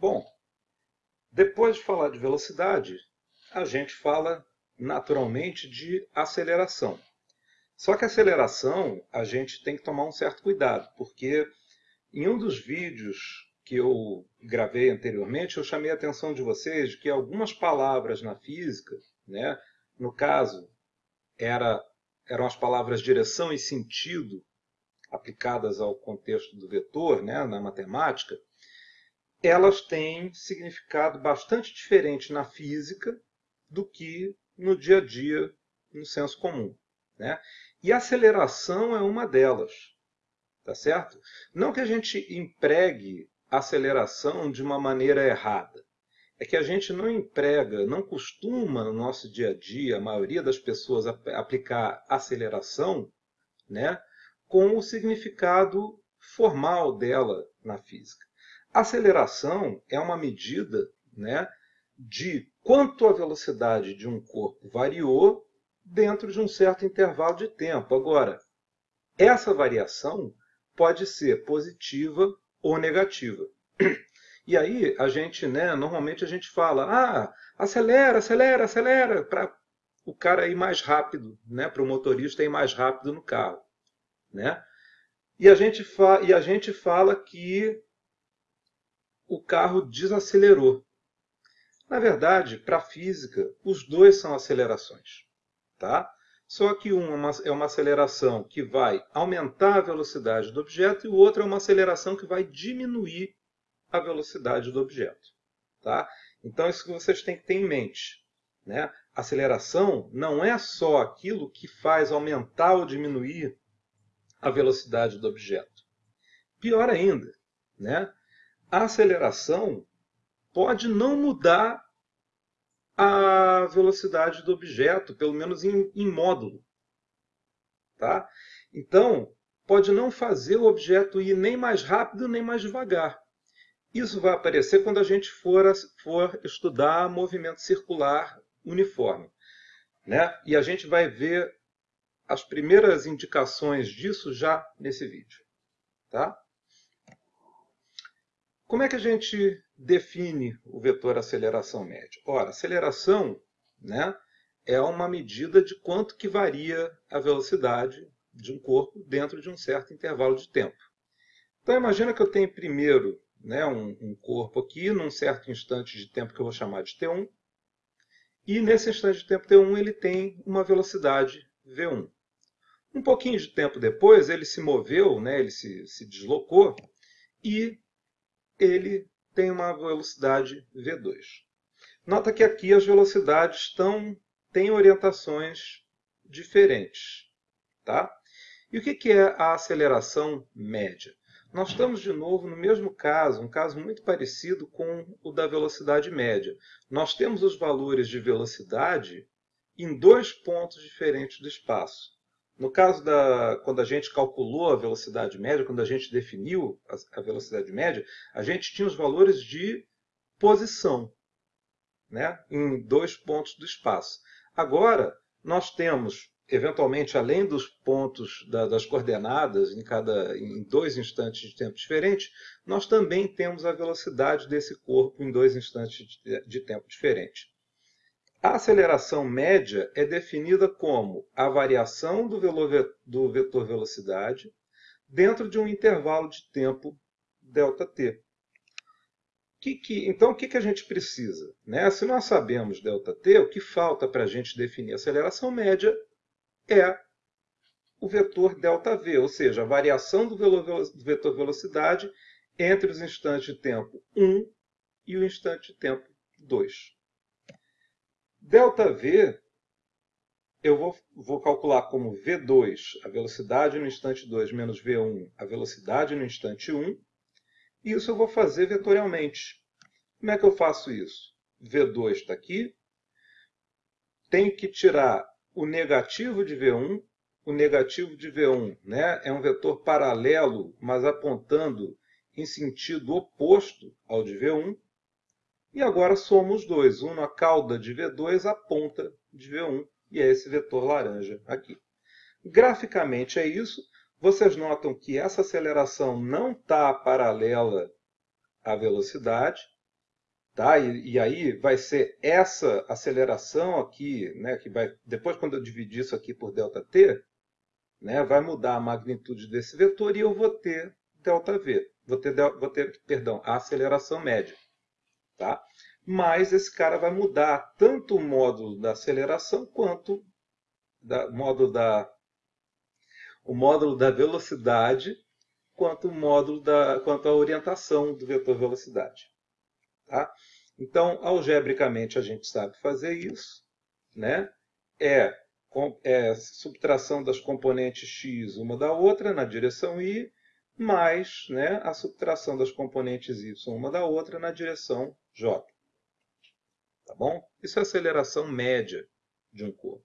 Bom, depois de falar de velocidade, a gente fala naturalmente de aceleração. Só que aceleração a gente tem que tomar um certo cuidado, porque em um dos vídeos que eu gravei anteriormente, eu chamei a atenção de vocês que algumas palavras na física, né, no caso, era, eram as palavras direção e sentido aplicadas ao contexto do vetor, né, na matemática, elas têm significado bastante diferente na física do que no dia a dia, no senso comum. Né? E a aceleração é uma delas. Tá certo? Não que a gente empregue aceleração de uma maneira errada. É que a gente não emprega, não costuma no nosso dia a dia, a maioria das pessoas aplicar aceleração né, com o significado formal dela na física. Aceleração é uma medida né, de quanto a velocidade de um corpo variou dentro de um certo intervalo de tempo. Agora, essa variação pode ser positiva ou negativa. E aí a gente, né, normalmente a gente fala, ah, acelera, acelera, acelera, para o cara ir mais rápido, né, para o motorista ir mais rápido no carro. Né? E, a gente e a gente fala que o carro desacelerou. Na verdade, para a física, os dois são acelerações. Tá? Só que uma é uma aceleração que vai aumentar a velocidade do objeto e o outro é uma aceleração que vai diminuir a velocidade do objeto. Tá? Então, isso que vocês têm que ter em mente. Né? Aceleração não é só aquilo que faz aumentar ou diminuir a velocidade do objeto. Pior ainda, né? A aceleração pode não mudar a velocidade do objeto, pelo menos em, em módulo. Tá? Então, pode não fazer o objeto ir nem mais rápido nem mais devagar. Isso vai aparecer quando a gente for, for estudar movimento circular uniforme. Né? E a gente vai ver as primeiras indicações disso já nesse vídeo. Tá? Como é que a gente define o vetor aceleração média? Ora, aceleração né, é uma medida de quanto que varia a velocidade de um corpo dentro de um certo intervalo de tempo. Então imagina que eu tenho primeiro né, um, um corpo aqui, num certo instante de tempo que eu vou chamar de T1, e nesse instante de tempo T1 ele tem uma velocidade V1. Um pouquinho de tempo depois ele se moveu, né, ele se, se deslocou, e ele tem uma velocidade v2. Nota que aqui as velocidades estão, têm orientações diferentes. Tá? E o que é a aceleração média? Nós estamos de novo no mesmo caso, um caso muito parecido com o da velocidade média. Nós temos os valores de velocidade em dois pontos diferentes do espaço. No caso da quando a gente calculou a velocidade média, quando a gente definiu a, velocidade média, a gente tinha os valores de posição, né, em dois pontos do espaço. Agora nós temos eventualmente além dos pontos da, das coordenadas em cada em dois instantes de tempo diferentes, nós também temos a velocidade desse corpo em dois instantes de, de tempo diferentes. A aceleração média é definida como a variação do, do vetor velocidade dentro de um intervalo de tempo ΔT. Que que, então, o que, que a gente precisa? Né? Se nós sabemos ΔT, o que falta para a gente definir a aceleração média é o vetor ΔV, ou seja, a variação do vetor velocidade entre os instantes de tempo 1 e o instante de tempo 2. ΔV eu vou, vou, calcular como V2 a velocidade no instante 2 menos V1 a velocidade no instante 1. E isso eu vou fazer vetorialmente. Como é que eu faço isso? V2 está aqui. Tenho que tirar o negativo de V1. O negativo de V1 né, é um vetor paralelo, mas apontando em sentido oposto ao de V1. E agora somo os dois, um na cauda de V2, a ponta de V1, e é esse vetor laranja aqui. Graficamente é isso. Vocês notam que essa aceleração não está paralela à velocidade, Tá? E, e, aí vai ser essa aceleração aqui, né, que vai depois quando eu dividir isso aqui por ΔT, né, vai mudar a magnitude desse vetor e eu vou ter ΔV, vou ter, vou ter perdão, a aceleração média. Tá? Mas esse cara vai mudar tanto o módulo da aceleração quanto da, módulo da, o módulo da velocidade quanto o módulo da, quanto a orientação do vetor velocidade. Tá? Então, algebricamente, a gente sabe fazer isso. Né? É, é subtração das componentes x uma da outra na direção y, mais né, a subtração das componentes y uma da outra na direção j. Tá bom? Isso é aceleração média de um corpo.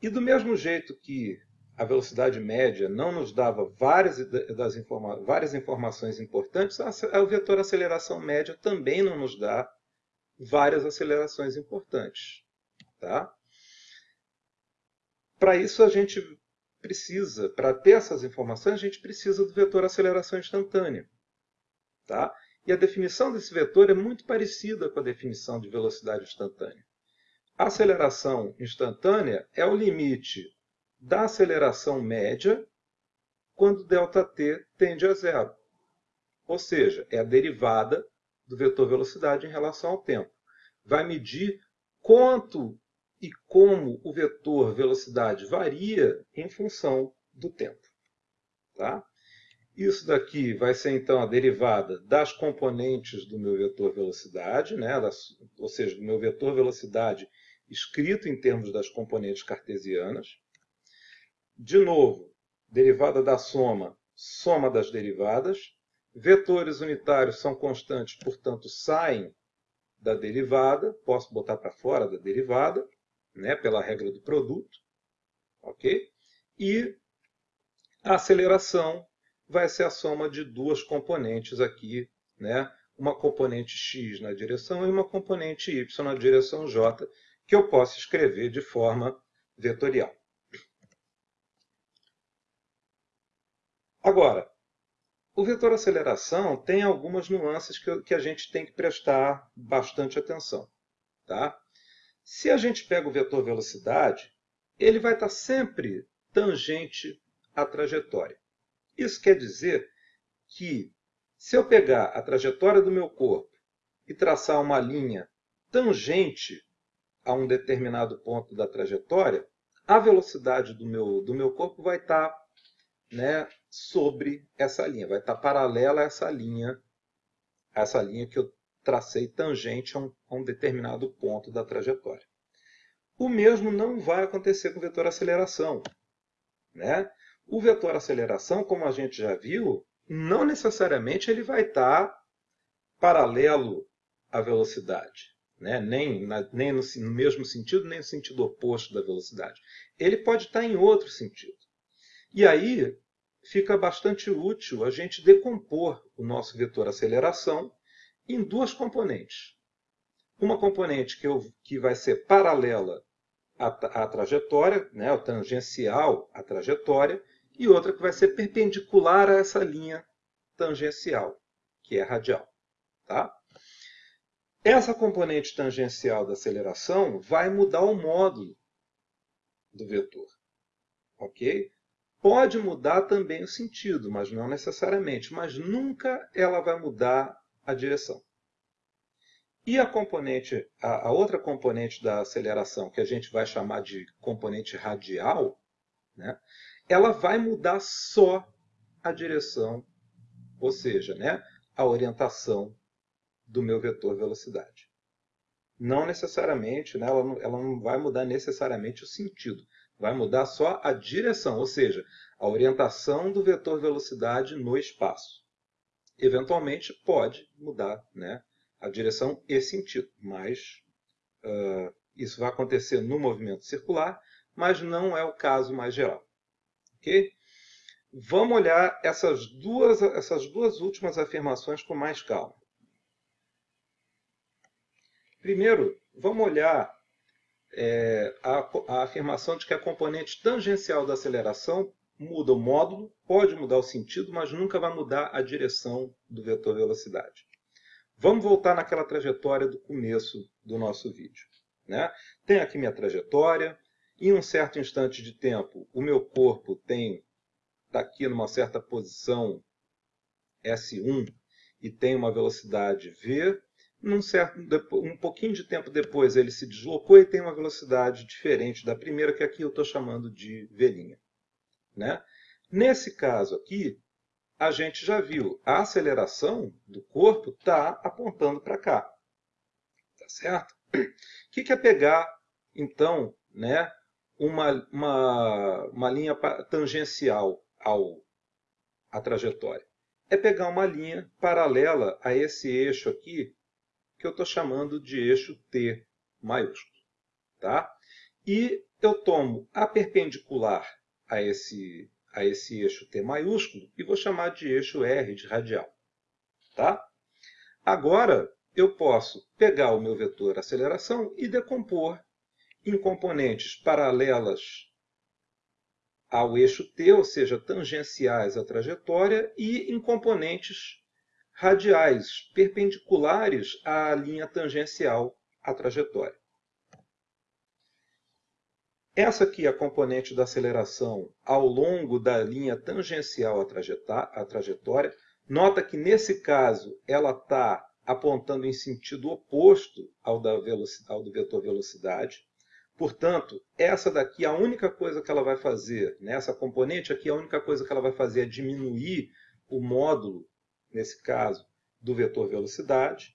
E do mesmo jeito que a velocidade média não nos dava várias, das informa várias informações importantes, a, o vetor aceleração média também não nos dá várias acelerações importantes. Tá? Para isso a gente precisa, para ter essas informações, a gente precisa do vetor aceleração instantânea. Tá? E a definição desse vetor é muito parecida com a definição de velocidade instantânea. A aceleração instantânea é o limite da aceleração média quando ΔT tende a zero. Ou seja, é a derivada do vetor velocidade em relação ao tempo. Vai medir quanto e como o vetor velocidade varia em função do tempo. Tá? Isso daqui vai ser então a derivada das componentes do meu vetor velocidade, né? ou seja, do meu vetor velocidade escrito em termos das componentes cartesianas. De novo, derivada da soma, soma das derivadas. Vetores unitários são constantes, portanto, saem da derivada. Posso botar para fora da derivada, né, pela regra do produto. ok? E a aceleração vai ser a soma de duas componentes aqui, né? uma componente x na direção e uma componente y na direção j, que eu posso escrever de forma vetorial. Agora, o vetor aceleração tem algumas nuances que, que a gente tem que prestar bastante atenção. Tá? Se a gente pega o vetor velocidade, ele vai estar sempre tangente à trajetória. Isso quer dizer que se eu pegar a trajetória do meu corpo e traçar uma linha tangente a um determinado ponto da trajetória, a velocidade do meu, do meu corpo vai estar né, sobre essa linha, vai estar paralela a essa linha, a essa linha que eu tracei tangente a um, a um determinado ponto da trajetória. O mesmo não vai acontecer com o vetor aceleração. Né? O vetor aceleração, como a gente já viu, não necessariamente ele vai estar paralelo à velocidade. Né? Nem, na, nem no, no mesmo sentido, nem no sentido oposto da velocidade. Ele pode estar em outro sentido. E aí fica bastante útil a gente decompor o nosso vetor aceleração em duas componentes. Uma componente que, eu, que vai ser paralela à, à trajetória, né, tangencial à trajetória, e outra que vai ser perpendicular a essa linha tangencial, que é radial. Tá? Essa componente tangencial da aceleração vai mudar o módulo do vetor. Ok? Pode mudar também o sentido, mas não necessariamente. Mas nunca ela vai mudar a direção. E a componente, a, a, outra componente da aceleração, que a gente vai chamar de componente radial, né, ela vai mudar só a direção, ou seja, né, a orientação do meu vetor velocidade. Não necessariamente, né, ela, não, ela não vai mudar necessariamente o sentido. Vai mudar só a direção, ou seja, a orientação do vetor velocidade no espaço. Eventualmente pode mudar né, a direção e sentido, mas uh, isso vai acontecer no movimento circular, mas não é o caso mais geral. Okay? Vamos olhar essas duas, essas duas últimas afirmações com mais calma. Primeiro, vamos olhar é, a, a afirmação de que a componente tangencial da aceleração muda o módulo, pode mudar o sentido, mas nunca vai mudar a direção do vetor velocidade. Vamos voltar naquela trajetória do começo do nosso vídeo. Né? Tem aqui minha trajetória. Em um certo instante de tempo, o meu corpo tem está aqui numa certa posição S1 e tem uma velocidade v. Num certo, um pouquinho de tempo depois ele se deslocou e tem uma velocidade diferente da primeira, que aqui eu estou chamando de v'. Né? Nesse caso aqui, a gente já viu, a aceleração do corpo está apontando para cá. Tá certo? O que é pegar, então, né, uma, uma, uma linha tangencial ao, à trajetória? É pegar uma linha paralela a esse eixo aqui, que eu estou chamando de eixo T maiúsculo. Tá? E eu tomo a perpendicular a esse a esse eixo T maiúsculo e vou chamar de eixo R de radial. Tá? Agora, eu posso pegar o meu vetor aceleração e decompor em componentes paralelas ao eixo T, ou seja, tangenciais à trajetória, e em componentes radiais, perpendiculares à linha tangencial à trajetória. Essa aqui é a componente da aceleração ao longo da linha tangencial à trajetória. Nota que, nesse caso, ela está apontando em sentido oposto ao, da ao do vetor velocidade. Portanto, essa daqui, a única coisa que ela vai fazer, né, componente aqui, a única coisa que ela vai fazer é diminuir o módulo, nesse caso, do vetor velocidade.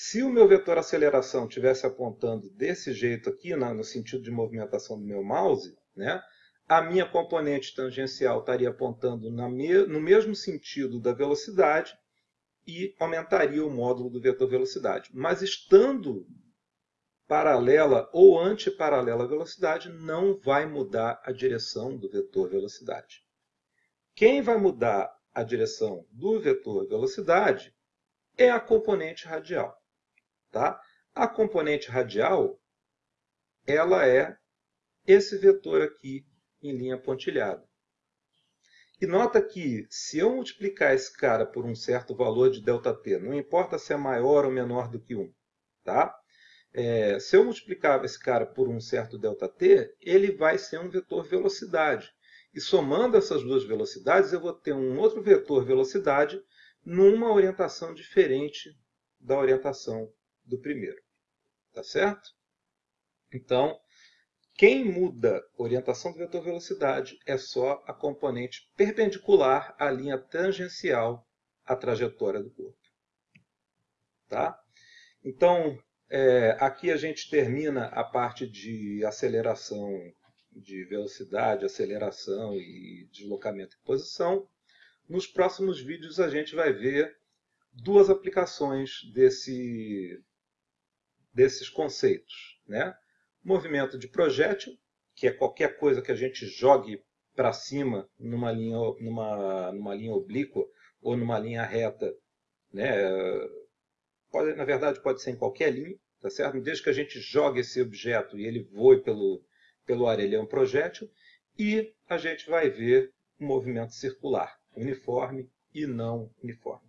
Se o meu vetor aceleração tivesse apontando desse jeito aqui, no sentido de movimentação do meu mouse, né, a minha componente tangencial estaria apontando no mesmo sentido da velocidade e aumentaria o módulo do vetor velocidade. Mas estando paralela ou antiparalela à velocidade, não vai mudar a direção do vetor velocidade. Quem vai mudar a direção do vetor velocidade é a componente radial. Tá? A componente radial ela é esse vetor aqui em linha pontilhada. E nota que se eu multiplicar esse cara por um certo valor de ΔT, não importa se é maior ou menor do que 1, tá? É, se eu multiplicar esse cara por um certo ΔT, ele vai ser um vetor velocidade. E somando essas duas velocidades, eu vou ter um outro vetor velocidade numa orientação diferente da orientação do primeiro. Tá certo? Então, quem muda orientação do vetor velocidade é só a componente perpendicular à linha tangencial à trajetória do corpo. Tá? Então, é, aqui a gente termina a parte de aceleração de velocidade, aceleração e deslocamento em posição. Nos próximos vídeos a gente vai ver duas aplicações desse desses conceitos. Né? Movimento de projétil, que é qualquer coisa que a gente jogue para cima numa linha, numa, numa linha oblíqua ou numa linha reta. Né? Pode, na verdade, pode ser em qualquer linha, tá certo? desde que a gente jogue esse objeto e ele voe pelo, pelo ar, ele é um projétil. E a gente vai ver um movimento circular, uniforme e não uniforme.